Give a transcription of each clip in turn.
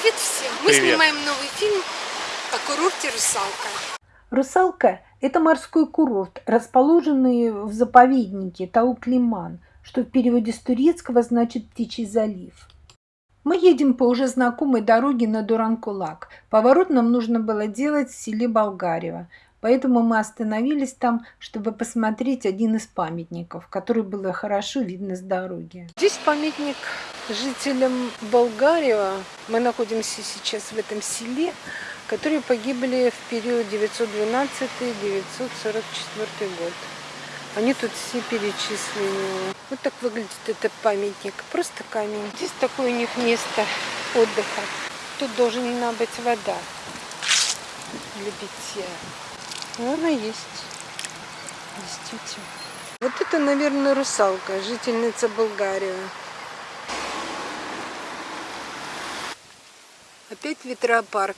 Привет всем! Мы Привет. снимаем новый фильм о курорте «Русалка». Русалка – это морской курорт, расположенный в заповеднике Тауклиман, что в переводе с турецкого значит «птичий залив». Мы едем по уже знакомой дороге на Дуранкулак. Поворот нам нужно было делать в селе Болгарево, поэтому мы остановились там, чтобы посмотреть один из памятников, который было хорошо видно с дороги. Здесь памятник жителям Болгарева. Мы находимся сейчас в этом селе, которые погибли в период 912-944 год. Они тут все перечислены. Вот так выглядит этот памятник. Просто камень. Здесь такое у них место отдыха. Тут должна быть вода для питья. Она есть. Действительно. Вот это, наверное, русалка, жительница Болгарии. Опять ветропарк.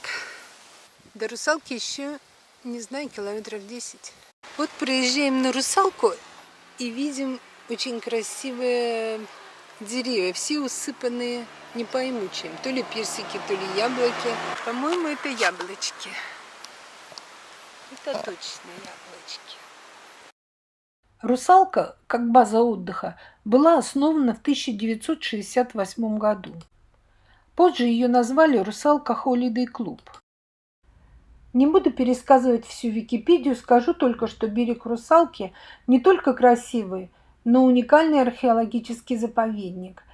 До русалки еще, не знаю, километров 10. Вот приезжаем на русалку и видим очень красивые деревья. Все усыпанные, не пойму чем. То ли персики, то ли яблоки. По-моему, это яблочки. Это точно яблочки. Русалка, как база отдыха, была основана в 1968 году. Позже ее назвали «Русалка Холидей Клуб». Не буду пересказывать всю Википедию, скажу только, что берег Русалки не только красивый, но уникальный археологический заповедник.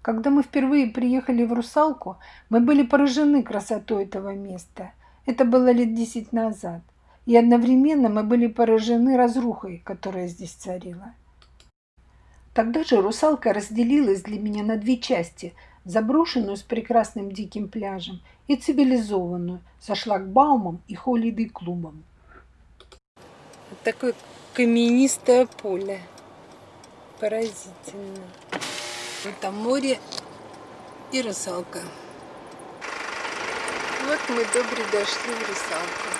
Когда мы впервые приехали в Русалку, мы были поражены красотой этого места. Это было лет 10 назад. И одновременно мы были поражены разрухой, которая здесь царила. Тогда же русалка разделилась для меня на две части – заброшенную с прекрасным диким пляжем и цивилизованную со шлагбаумом и холидей-клубом. Такое каменистое поле. Поразительно. Там море и русалка. Вот мы добре дошли в русалку.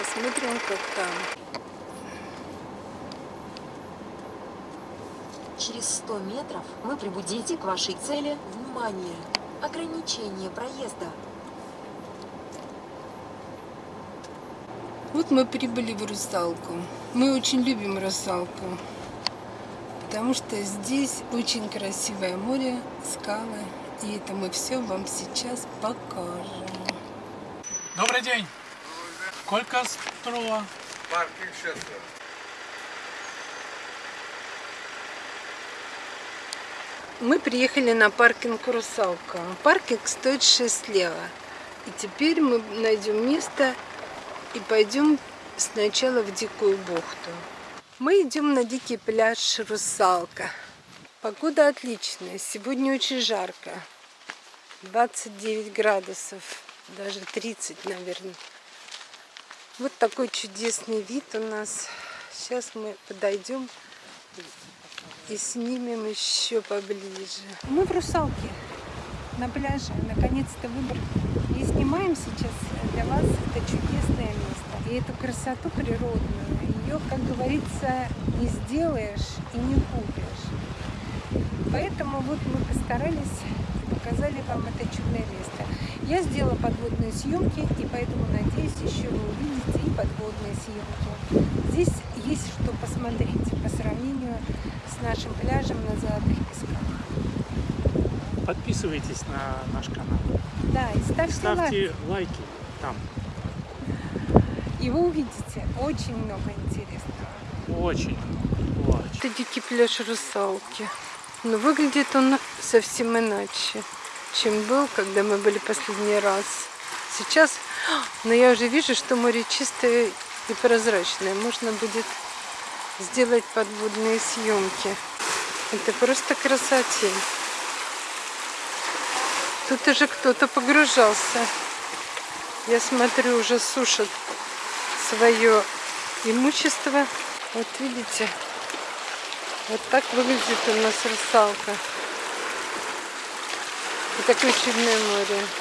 Посмотрим, как там. Через 100 метров вы прибудете к вашей цели. Внимание! Ограничение проезда. Вот мы прибыли в Русалку. Мы очень любим Русалку, потому что здесь очень красивое море, скалы, и это мы все вам сейчас покажем. Добрый день. Колко струва? Паркинг сейчас. Мы приехали на паркинг Русалка. Паркинг стоит 6 лева. И теперь мы найдем место и пойдем сначала в Дикую бухту. Мы идем на дикий пляж Русалка. Погода отличная. Сегодня очень жарко. 29 градусов, даже 30, наверное. Вот такой чудесный вид у нас. Сейчас мы подойдем и снимем еще поближе. Мы в Русалке на пляже. Наконец-то выбрали. И снимаем сейчас для вас это чудесное место. И эту красоту природную, ее, как говорится, не сделаешь и не купишь. Поэтому вот мы постарались и показали вам это чудное место. Я сделала подводные съемки, и поэтому, надеюсь, еще вы увидите и подводные съемки. Здесь есть что посмотреть по сравнению с нашим пляжем на Золотых Песках. Подписывайтесь на наш канал. Да, и ставьте, Ставьте лайк. лайки там. И вы увидите очень много интересного. Очень. Очень. Это дикий пляж русалки. Но выглядит он совсем иначе, чем был, когда мы были последний раз. Сейчас, но я уже вижу, что море чистое и прозрачное. Можно будет сделать подводные съемки. Это просто красотень. Тут уже кто-то погружался. Я смотрю, уже сушат свое имущество. Вот видите, вот так выглядит у нас русалка. И такое чудное море.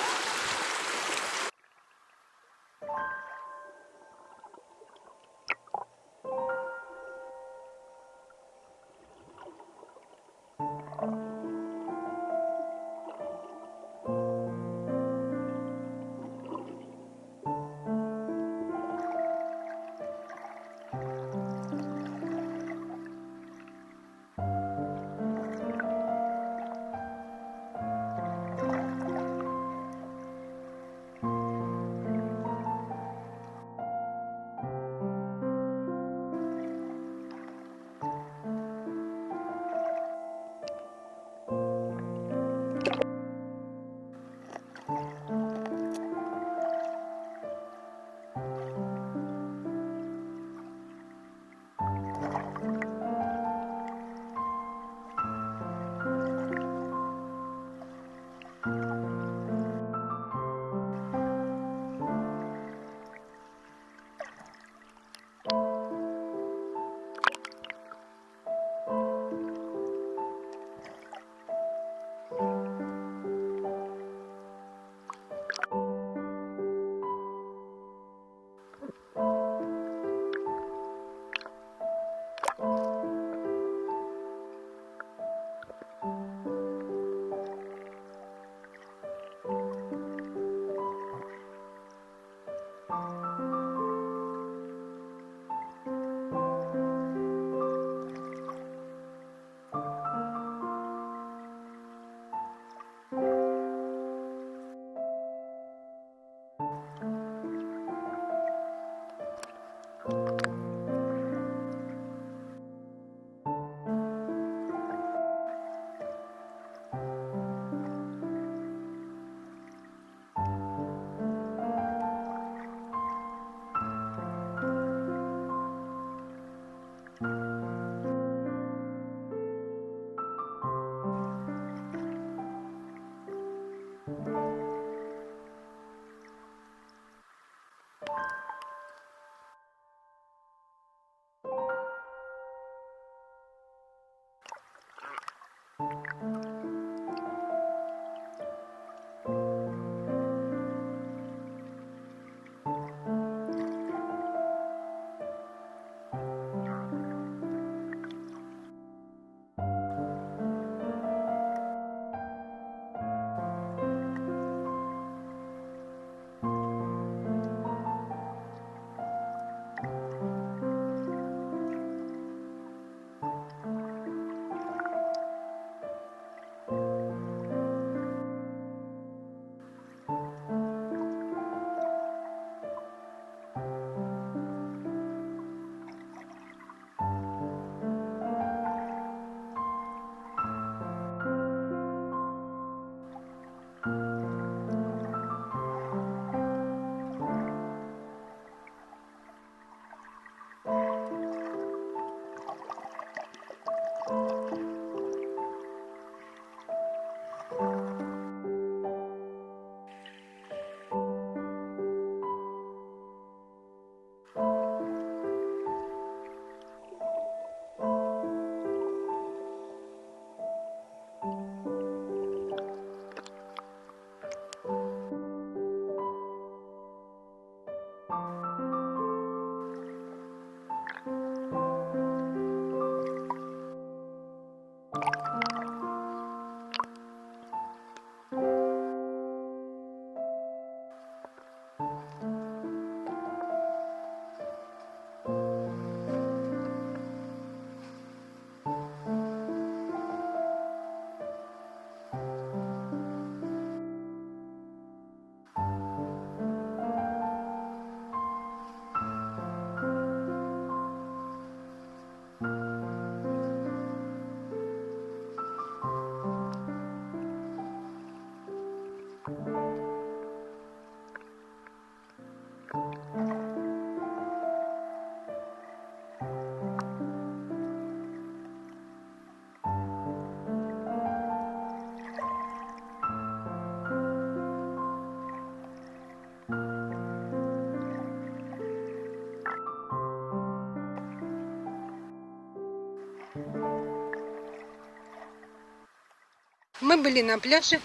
Мы были на пляже,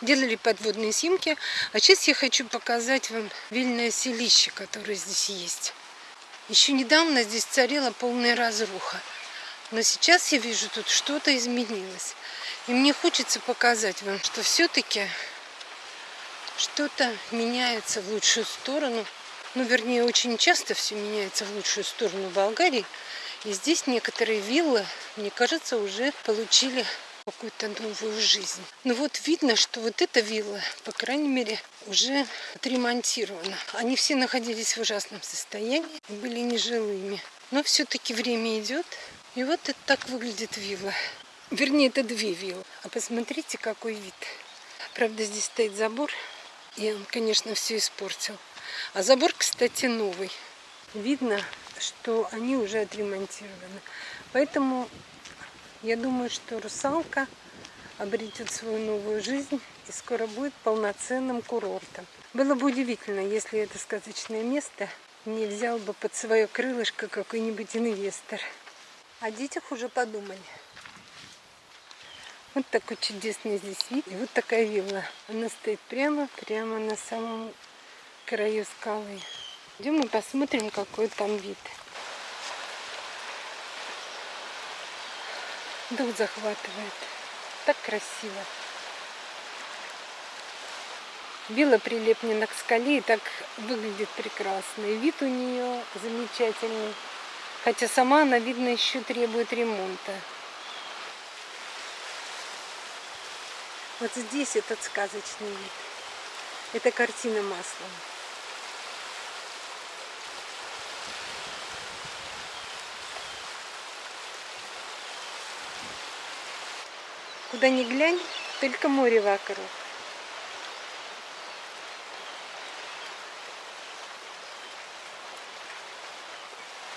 делали подводные снимки, а сейчас я хочу показать вам вильное селище, которое здесь есть. Еще недавно здесь царила полная разруха, но сейчас я вижу, тут что-то изменилось. И мне хочется показать вам, что все-таки что-то меняется в лучшую сторону. Ну, вернее, очень часто все меняется в лучшую сторону Болгарии. И здесь некоторые виллы, мне кажется, уже получили какую-то новую жизнь. Ну вот видно, что вот эта вилла, по крайней мере, уже отремонтирована. Они все находились в ужасном состоянии, были нежилыми. Но все-таки время идет. И вот это так выглядит вилла. Вернее, это две виллы. А посмотрите, какой вид. Правда, здесь стоит забор, и он, конечно, все испортил. А забор, кстати, новый. Видно, что они уже отремонтированы. Поэтому я думаю, что русалка обретет свою новую жизнь и скоро будет полноценным курортом. Было бы удивительно, если это сказочное место не взял бы под свое крылышко какой-нибудь инвестор. О детях уже подумали. Вот такой чудесный здесь вид. И вот такая вилла. Она стоит прямо, прямо на самом краю скалы. Идем и посмотрим, какой там вид. Дух захватывает. Так красиво. Вилла прилеплена к скале и так выглядит прекрасно. И вид у нее замечательный. Хотя сама она, видно, еще требует ремонта. Вот здесь этот сказочный вид. Это картина маслом. Куда ни глянь, только море вокруг.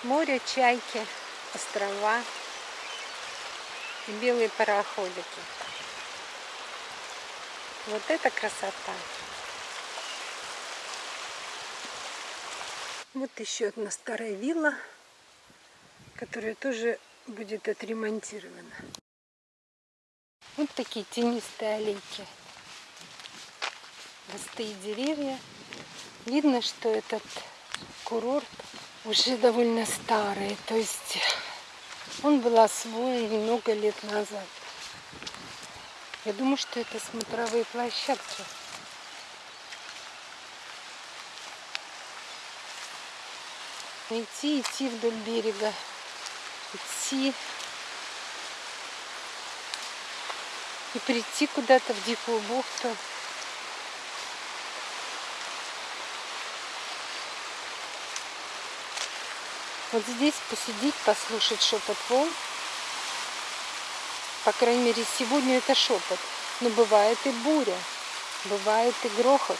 Море, чайки, острова и белые пароходики. Вот это красота! Вот еще одна старая вилла, которая тоже будет отремонтирована. Вот такие тенистые аллейки. Густые деревья. Видно, что этот курорт уже довольно старый. То есть он был освоен много лет назад. Я думаю, что это смотровые площадки. Идти, идти вдоль берега. Идти и прийти куда-то в дикую бухту. Вот здесь посидеть, послушать шепот волн. По крайней мере, сегодня это шепот. Но бывает и буря, бывает и грохот.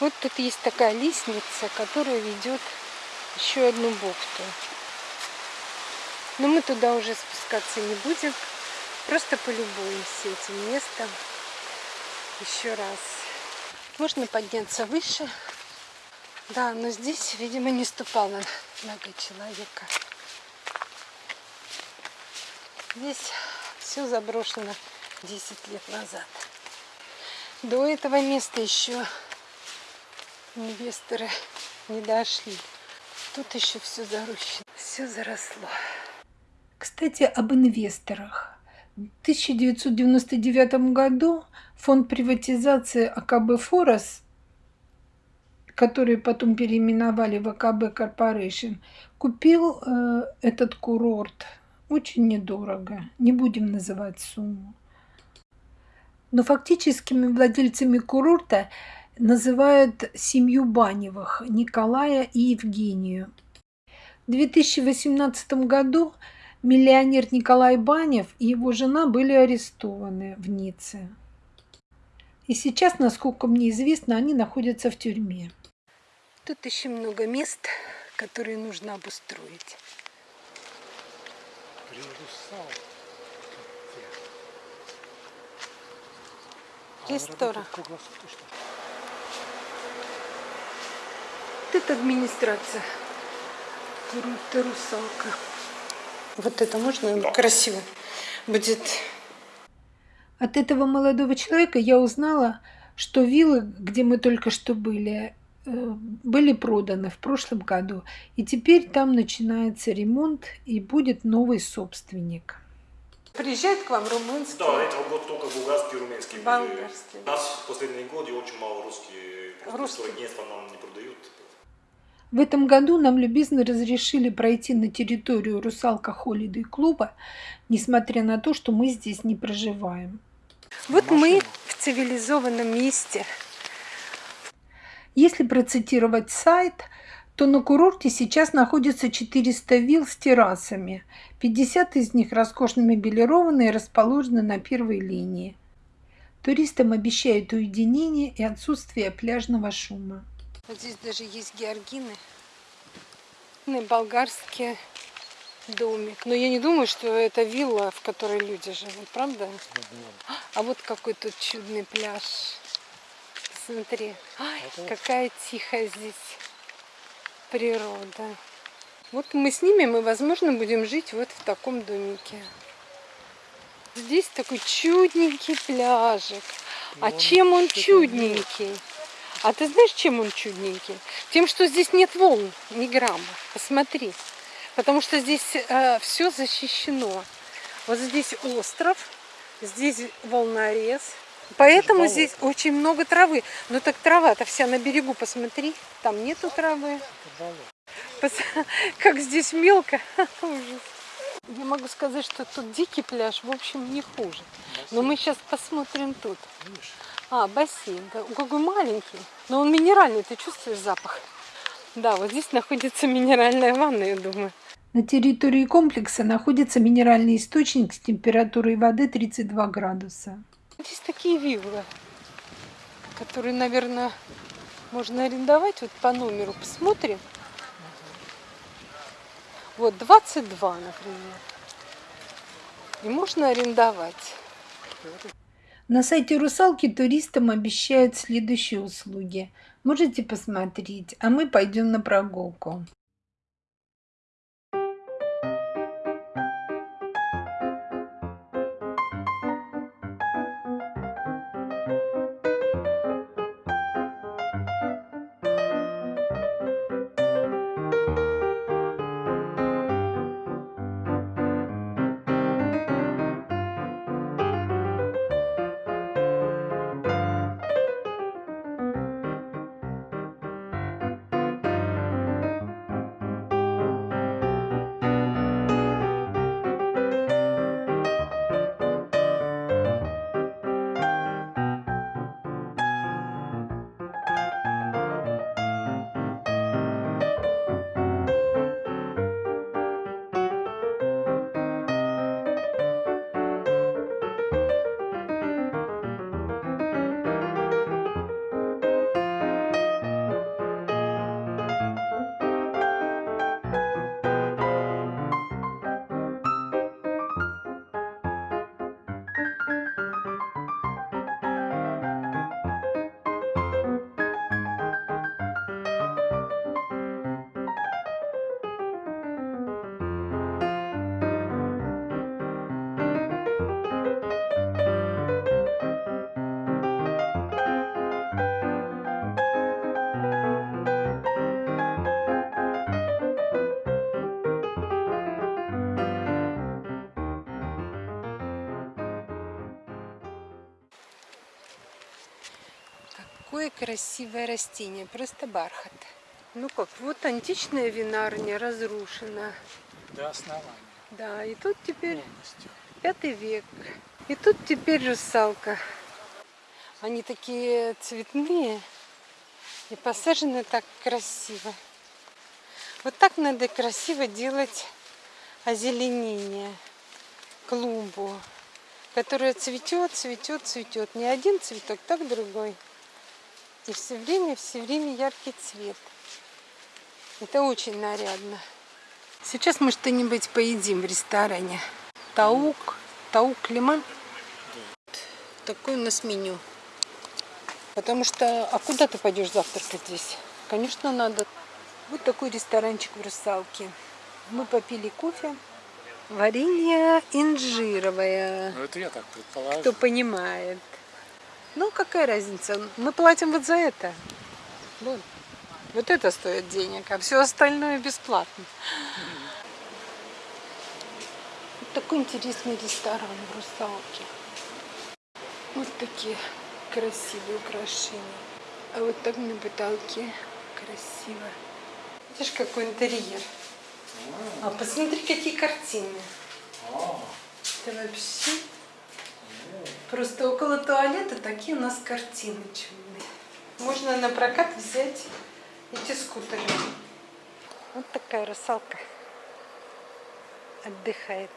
Вот тут есть такая лестница, которая ведет еще одну бухту. Но мы туда уже спускаться не будем. Просто полюбуемся этим местом еще раз. Можно подняться выше. Да, но здесь, видимо, не ступала нога человека. Здесь все заброшено 10 лет назад. До этого места еще инвесторы не дошли. Тут еще все зарощено, все заросло. Кстати, об инвесторах. В 1999 году фонд приватизации АКБ «Форос», который потом переименовали в АКБ Корпорейшн, купил э, этот курорт очень недорого. Не будем называть сумму. Но фактическими владельцами курорта называют семью Баневых, Николая и Евгению. В 2018 году миллионер Николай Банев и его жена были арестованы в Ницце. И сейчас, насколько мне известно, они находятся в тюрьме. Тут еще много мест, которые нужно обустроить. Ресторан. Вот это администрация. Круто, русалка. Вот это можно красиво будет. От этого молодого человека я узнала, что виллы, где мы только что были, э, были проданы в прошлом году. И теперь там начинается ремонт и будет новый собственник. Приезжает к вам румынский. Да, этого год только булгарский и румынский. были. Болгарский. У нас в последние годы очень мало русские. Просто Русские. турагентства нам не продают. В этом году нам любезно разрешили пройти на территорию Русалка Холидей клуба, несмотря на то, что мы здесь не проживаем. Вот мы в цивилизованном месте. Если процитировать сайт, то на курорте сейчас находится 400 вилл с террасами. 50 из них роскошно мебелированы и расположены на первой линии. Туристам обещают уединение и отсутствие пляжного шума. Вот здесь даже есть георгины. Ну, Болгарский домик. Но я не думаю, что это вилла, в которой люди живут, правда? А вот какой тут чудный пляж. Посмотри. Ай, какая тихая здесь природа. Вот мы снимем и, возможно, будем жить вот в таком домике. Здесь такой чудненький пляжик. А чем он чудненький? А ты знаешь, чем он чудненький? Тем, что здесь нет волн, ни грамма. Посмотри. Потому что здесь все защищено. Вот здесь остров, здесь волнорез. Поэтому здесь очень много травы. Но так трава-то вся на берегу, посмотри. Там нету травы. Пос- Как здесь мелко. Ужас. Я могу сказать, что тут дикий пляж, в общем, не хуже. Но мы сейчас посмотрим тут. А, бассейн, да. Ой, Какой маленький. Но он минеральный, ты чувствуешь запах? Да, вот здесь находится минеральная ванна, я думаю. На территории комплекса находится минеральный источник с температурой воды 32 градуса. Здесь такие виллы, которые, наверное, можно арендовать. Вот по номеру посмотрим. Вот 22, например. И можно арендовать. На сайте «Русалки» туристам обещают следующие услуги. Можете посмотреть, а мы пойдем на прогулку. Какое красивое растение, просто бархат. Ну как, вот античная винарня разрушена. До основания Да, и тут теперь полностью. пятый век. И тут теперь русалка. Они такие цветные и посажены так красиво. Вот так надо красиво делать озеленение, клумбу, которая цветет, цветет, цветет. Не один цветок, так другой. И все время, все время яркий цвет. Это очень нарядно. Сейчас мы что-нибудь поедим в ресторане. Таук, таук лиман. Такое у нас меню. Потому что, а куда ты пойдешь завтракать здесь? Конечно, надо. Вот такой ресторанчик в Русалке. Мы попили кофе. Варенье инжировое. Ну это я так предположил. Кто понимает. Ну, какая разница? Мы платим вот за это. Вот. Вот это стоит денег, а все остальное бесплатно. Вот такой интересный ресторан в Русалке. Вот такие красивые украшения. А вот так на потолке красиво. Видишь, какой интерьер. А посмотри, какие картины. Это вообще... Просто около туалета такие у нас картины чудные. Можно на прокат взять эти скутеры. Вот такая русалка отдыхает.